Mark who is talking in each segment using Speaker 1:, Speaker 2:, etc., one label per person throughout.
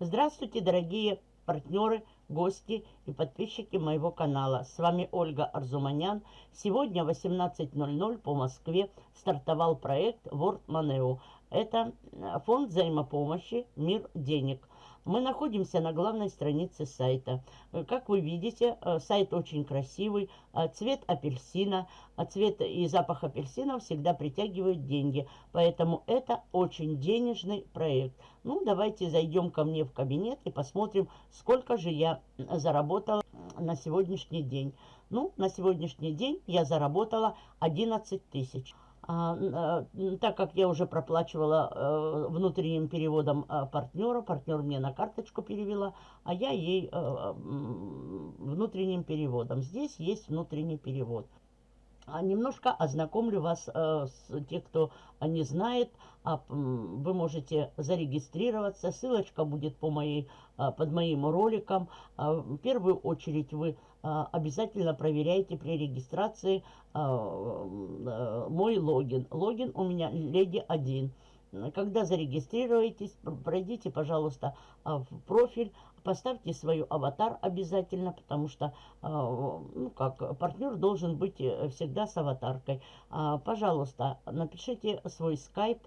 Speaker 1: Здравствуйте, дорогие партнеры, гости и подписчики моего канала. С вами Ольга Арзуманян. Сегодня в 18.00 по Москве стартовал проект World Moneo. Это фонд взаимопомощи «Мир денег». Мы находимся на главной странице сайта. Э, как вы видите, э, сайт очень красивый, э, цвет апельсина, цвет и запах апельсина всегда притягивают деньги. Поэтому это очень денежный проект. Ну, давайте зайдем ко мне в кабинет и посмотрим, сколько же я заработала на сегодняшний день. Ну, на сегодняшний день я заработала 11 тысяч. А, а, так как я уже проплачивала э, внутренним переводом э, партнера, партнер мне на карточку перевела, а я ей э, внутренним переводом. Здесь есть внутренний перевод. А немножко ознакомлю вас с тех, кто не знает. Вы можете зарегистрироваться. Ссылочка будет по моей, под моим роликом. В первую очередь вы обязательно проверяйте при регистрации а, а, мой логин. Логин у меня леди 1. Когда зарегистрируетесь, пройдите, пожалуйста, в профиль, поставьте свою аватар обязательно, потому что, ну как, партнер должен быть э, всегда с аватаркой. Пожалуйста, напишите свой скайп,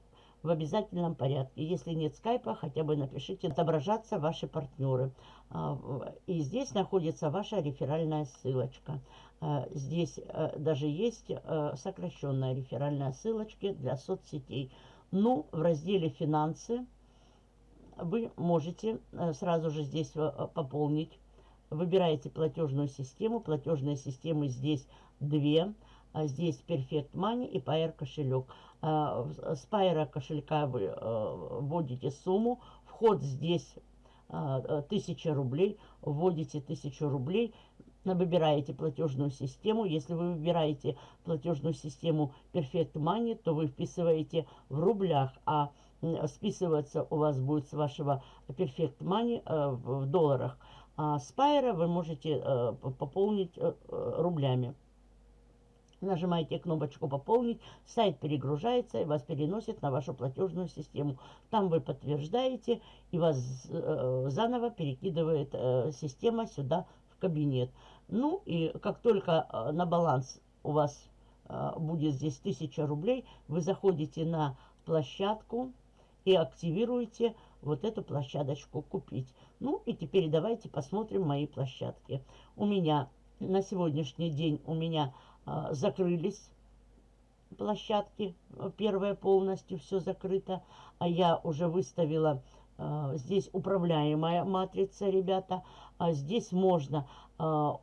Speaker 1: в обязательном порядке. Если нет скайпа, хотя бы напишите «Отображаться ваши партнеры». А, и здесь находится ваша реферальная ссылочка. А, здесь э, даже есть э, сокращенная реферальная ссылочка для соцсетей. Ну, в разделе «Финансы» вы можете э, сразу же здесь пополнить. Выбираете платежную систему. Платежные системы здесь две. А здесь Perfect Money и Pair кошелек. С Pair кошелька вы вводите сумму. Вход здесь 1000 рублей, вводите 1000 рублей, выбираете платежную систему. Если вы выбираете платежную систему Perfect Money, то вы вписываете в рублях, а списываться у вас будет с вашего Perfect Money э, в долларах. А с вы можете э, пополнить э, рублями. Нажимаете кнопочку «Пополнить», сайт перегружается и вас переносит на вашу платежную систему. Там вы подтверждаете и вас э, заново перекидывает э, система сюда в кабинет. Ну и как только э, на баланс у вас э, будет здесь 1000 рублей, вы заходите на площадку и активируете вот эту площадочку «Купить». Ну и теперь давайте посмотрим мои площадки. У меня на сегодняшний день у меня закрылись площадки. Первая полностью все закрыто. А я уже выставила а, здесь управляемая матрица, ребята. А здесь можно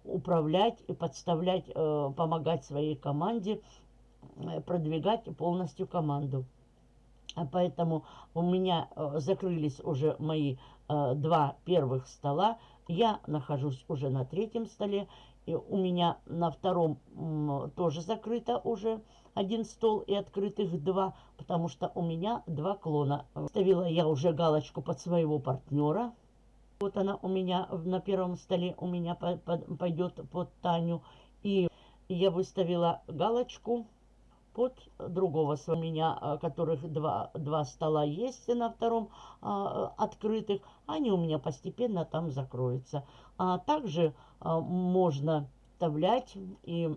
Speaker 1: управлять и подставлять, помогать своей команде, э, продвигать полностью команду. Поэтому у меня закрылись уже мои два первых стола. Я нахожусь уже на третьем столе. И у меня на втором тоже закрыто уже один стол и открытых два, потому что у меня два клона. Ставила я уже галочку под своего партнера. Вот она у меня на первом столе у меня пойдет под Таню. И я выставила галочку под другого с меня, а, которых два, два стола есть на втором а, открытых. Они у меня постепенно там закроются. А также а, можно вставлять и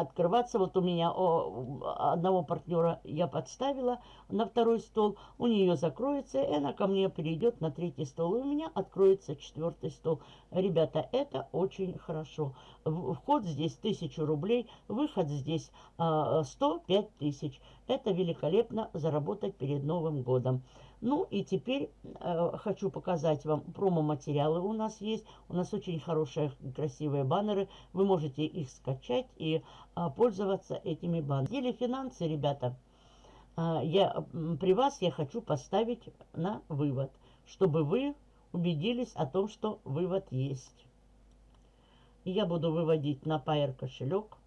Speaker 1: открываться. Вот у меня о, одного партнера я подставила на второй стол, у нее закроется, и она ко мне перейдет на третий стол, и у меня откроется четвертый стол. Ребята, это очень хорошо. Вход здесь 1000 рублей, выход здесь а, 105 тысяч. Это великолепно заработать перед Новым годом. Ну и теперь э, хочу показать вам промо-материалы у нас есть. У нас очень хорошие, красивые баннеры. Вы можете их скачать и э, пользоваться этими баннерами. Или финансы, ребята, э, я, при вас я хочу поставить на вывод, чтобы вы убедились о том, что вывод есть. Я буду выводить на Pair кошелек.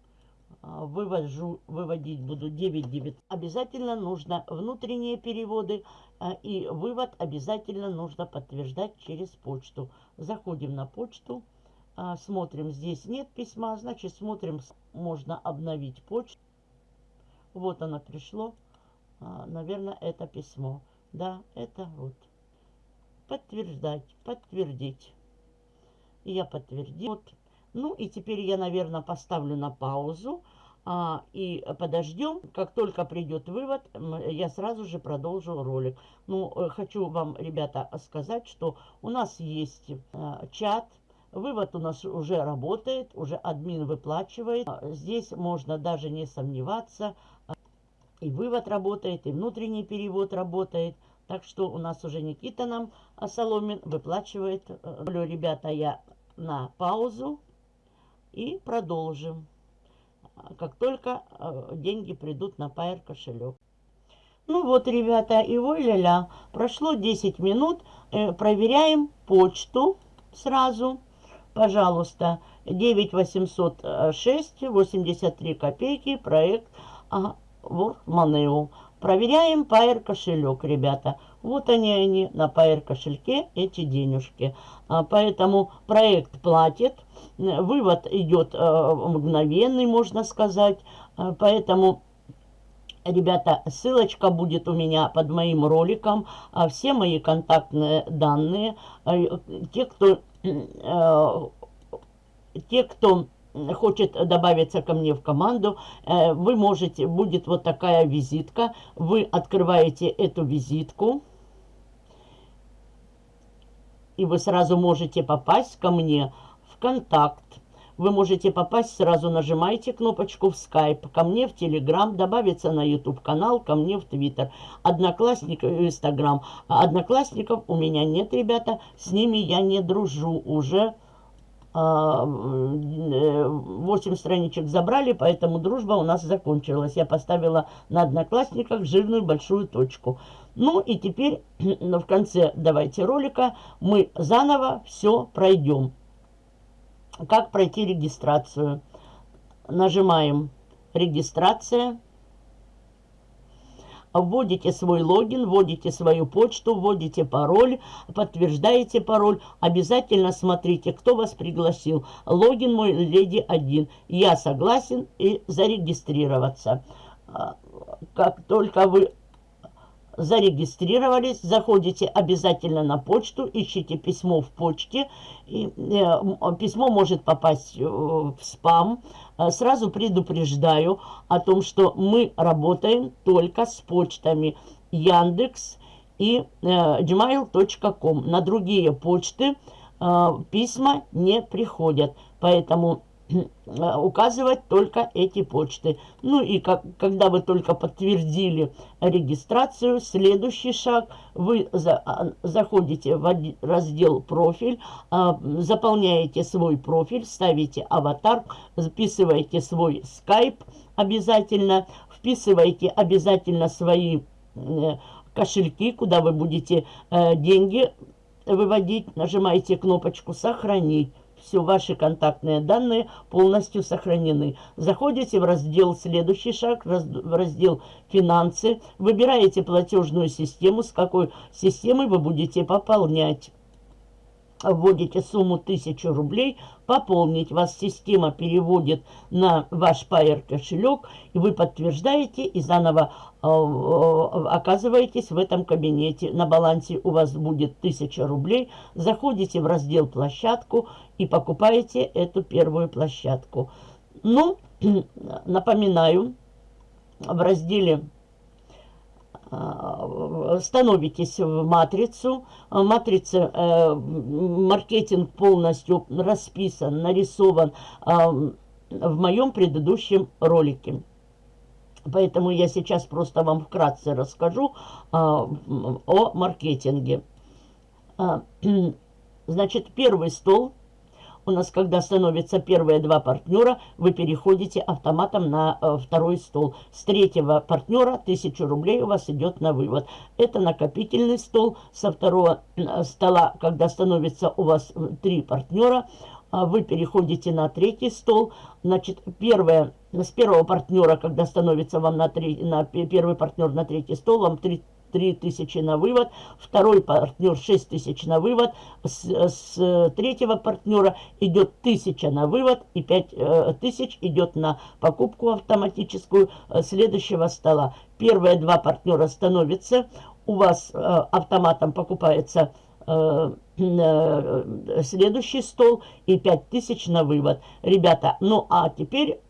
Speaker 1: А, вывожу, выводить буду 9 Обязательно нужно внутренние переводы и вывод обязательно нужно подтверждать через почту. Заходим на почту, а, смотрим, здесь нет письма, значит смотрим, можно обновить почту. Вот оно пришло. А, наверное, это письмо. Да, это вот. Подтверждать, подтвердить. Я подтвердил. Вот. Ну и теперь я, наверное, поставлю на паузу. А, и подождем, как только придет вывод, я сразу же продолжу ролик. Ну, э, хочу вам, ребята, сказать, что у нас есть а, чат, вывод у нас уже работает, уже админ выплачивает. Здесь можно даже не сомневаться, и вывод работает, и внутренний перевод работает. Так что у нас уже Никита нам Соломин выплачивает. Говорю, ребята, я на паузу и продолжим как только э, деньги придут на Pair кошелек. Ну вот, ребята, и ой ля прошло 10 минут, э, проверяем почту сразу. Пожалуйста, 9806, 83 копейки, проект а, WorkMoney. Проверяем Pair кошелек, ребята. Вот они, они на Pair кошельке, эти денежки. А, поэтому проект платит. Вывод идет э, мгновенный, можно сказать. Э, поэтому, ребята, ссылочка будет у меня под моим роликом. А все мои контактные данные. Э, те, кто... Те, кто хочет добавиться ко мне в команду, вы можете, будет вот такая визитка, вы открываете эту визитку, и вы сразу можете попасть ко мне контакт. Вы можете попасть, сразу нажимаете кнопочку в Skype, ко мне в Telegram, добавиться на YouTube канал, ко мне в Twitter. Одноклассник, в Instagram. А одноклассников у меня нет, ребята, с ними я не дружу уже. 8 а, страничек забрали, поэтому дружба у нас закончилась. Я поставила на одноклассниках жирную большую точку. Ну и теперь в конце давайте ролика мы заново все пройдем. Как пройти регистрацию? Нажимаем «Регистрация». Вводите свой логин, вводите свою почту, вводите пароль, подтверждаете пароль. Обязательно смотрите, кто вас пригласил. Логин мой леди 1. Я согласен и зарегистрироваться. А, как только вы зарегистрировались, заходите обязательно на почту, ищите письмо в почте. И, э, письмо может попасть э, в спам. Э, сразу предупреждаю о том, что мы работаем только с почтами Яндекс и э, gmail.com. На другие почты э, письма не приходят. Поэтому указывать только эти почты. Ну и как, когда вы только подтвердили регистрацию, следующий шаг, вы за, а, заходите в раздел «Профиль», а, заполняете свой профиль, ставите аватар, записываете свой скайп обязательно, вписываете обязательно свои э, кошельки, куда вы будете э, деньги выводить, нажимаете кнопочку «Сохранить» все ваши контактные данные полностью сохранены. Заходите в раздел «Следующий шаг», в раздел «Финансы», выбираете платежную систему, с какой системой вы будете пополнять вводите сумму 1000 рублей, пополнить вас система переводит на ваш Payer кошелек, и вы подтверждаете и заново э, э, оказываетесь в этом кабинете. На балансе у вас будет 1000 рублей, заходите в раздел «Площадку» и покупаете эту первую площадку. Ну, напоминаю, в разделе становитесь в матрицу. Матрица, э, маркетинг полностью расписан, нарисован э, в моем предыдущем ролике. Поэтому я сейчас просто вам вкратце расскажу о маркетинге. Значит, первый стол у нас, когда становятся первые два партнера, вы переходите автоматом на э, второй стол. С третьего партнера 1000 рублей у вас идет на вывод. Это накопительный стол. Со второго э, стола, когда становится у вас э, три партнера, э, вы переходите на третий стол. Значит, первое, с первого партнера, когда становится вам на, три, на первый партнер на третий стол, вам 3 3000 на вывод, второй партнер 6000 на вывод, с, с третьего партнера идет 1000 на вывод и 5000 э, идет на покупку автоматическую э, следующего стола. Первые два партнера становятся, у вас э, автоматом покупается следующий стол и 5000 на вывод. Ребята, ну а теперь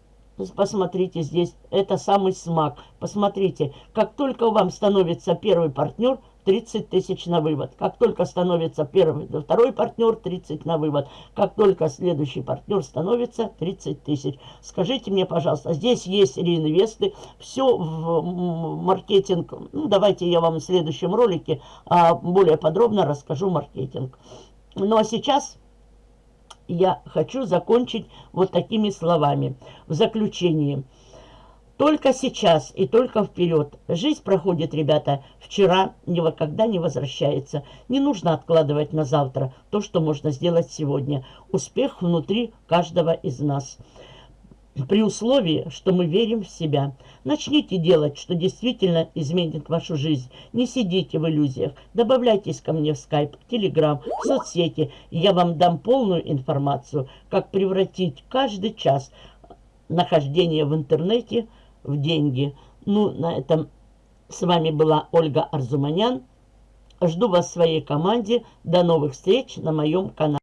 Speaker 1: посмотрите здесь, это самый смак. Посмотрите, как только вам становится первый партнер, 30 тысяч на вывод. Как только становится первый, второй партнер, 30 на вывод. Как только следующий партнер становится, 30 тысяч. Скажите мне, пожалуйста, здесь есть реинвесты, все в маркетинг. Ну, давайте я вам в следующем ролике а, более подробно расскажу маркетинг. Ну, а сейчас я хочу закончить вот такими словами. В заключении. Только сейчас и только вперед. Жизнь проходит, ребята, вчера никогда не возвращается. Не нужно откладывать на завтра то, что можно сделать сегодня. Успех внутри каждого из нас при условии, что мы верим в себя. Начните делать, что действительно изменит вашу жизнь. Не сидите в иллюзиях. Добавляйтесь ко мне в скайп, телеграм, в соцсети. Я вам дам полную информацию, как превратить каждый час нахождения в интернете в деньги. Ну, на этом с вами была Ольга Арзуманян. Жду вас в своей команде. До новых встреч на моем канале.